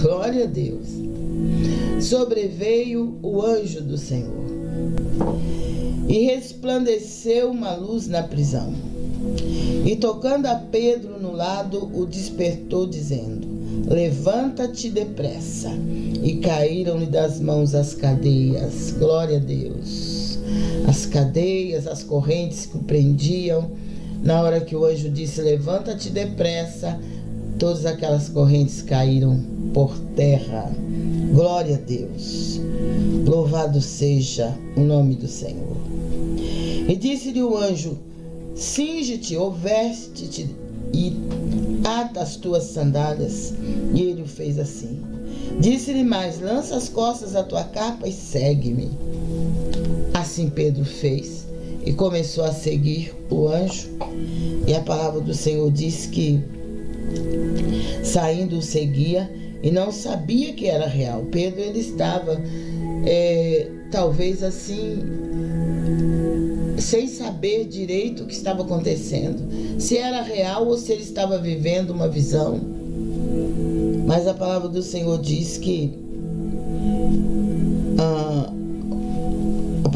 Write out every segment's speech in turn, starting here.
Glória a Deus. Sobreveio o anjo do Senhor e resplandeceu uma luz na prisão. E tocando a Pedro no lado, o despertou, dizendo: Levanta-te depressa. E caíram-lhe das mãos as cadeias. Glória a Deus. As cadeias, as correntes que o prendiam. Na hora que o anjo disse: Levanta-te depressa, todas aquelas correntes caíram por terra. Glória a Deus. Louvado seja o nome do Senhor. E disse-lhe o anjo: Cinge-te ou veste-te e ata as tuas sandálias. E ele o fez assim. Disse-lhe mais: Lança as costas da tua capa e segue-me. Assim Pedro fez e começou a seguir o anjo. E a palavra do Senhor diz que saindo o seguia e não sabia que era real. Pedro ele estava é, talvez assim sem saber direito o que estava acontecendo, se era real ou se ele estava vivendo uma visão. Mas a palavra do Senhor diz que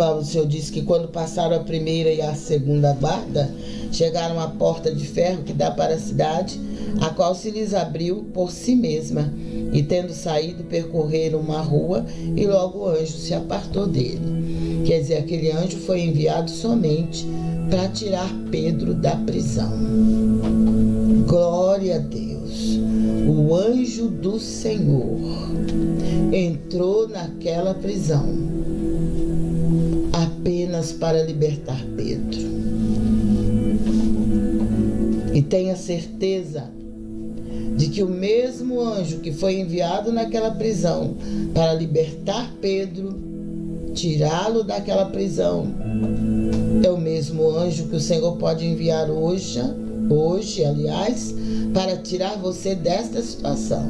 palavra do Senhor diz que quando passaram a primeira e a segunda guarda, chegaram à porta de ferro que dá para a cidade, a qual se lhes abriu por si mesma, e tendo saído, percorreram uma rua, e logo o anjo se apartou dele. Quer dizer, aquele anjo foi enviado somente para tirar Pedro da prisão. Glória a Deus. O anjo do Senhor entrou naquela prisão para libertar Pedro. E tenha certeza de que o mesmo anjo que foi enviado naquela prisão para libertar Pedro tirá-lo daquela prisão. É o mesmo anjo que o Senhor pode enviar hoje, hoje, aliás, para tirar você desta situação.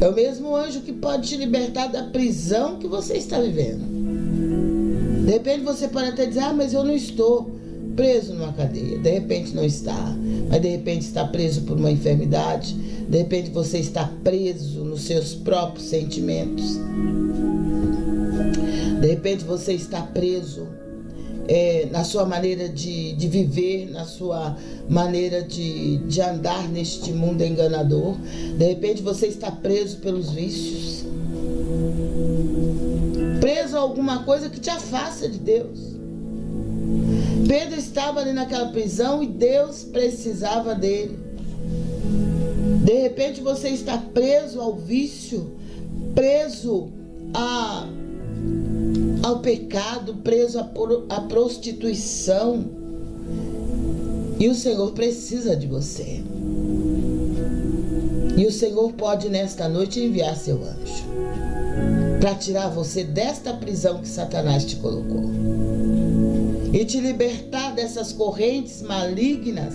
É o mesmo anjo que pode te libertar da prisão que você está vivendo. De repente você pode até dizer, ah, mas eu não estou preso numa cadeia. De repente não está. Mas de repente está preso por uma enfermidade. De repente você está preso nos seus próprios sentimentos. De repente você está preso é, na sua maneira de, de viver, na sua maneira de, de andar neste mundo enganador. De repente você está preso pelos vícios. Preso a alguma coisa que te afasta de Deus. Pedro estava ali naquela prisão e Deus precisava dele. De repente você está preso ao vício, preso a ao pecado, preso à prostituição. E o Senhor precisa de você. E o Senhor pode nesta noite enviar seu anjo para tirar você desta prisão que Satanás te colocou e te libertar dessas correntes malignas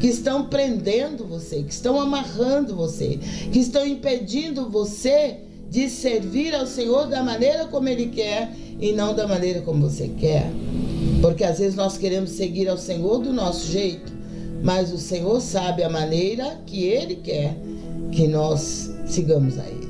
que estão prendendo você, que estão amarrando você, que estão impedindo você de servir ao Senhor da maneira como Ele quer e não da maneira como você quer. Porque às vezes nós queremos seguir ao Senhor do nosso jeito, mas o Senhor sabe a maneira que Ele quer que nós sigamos a Ele.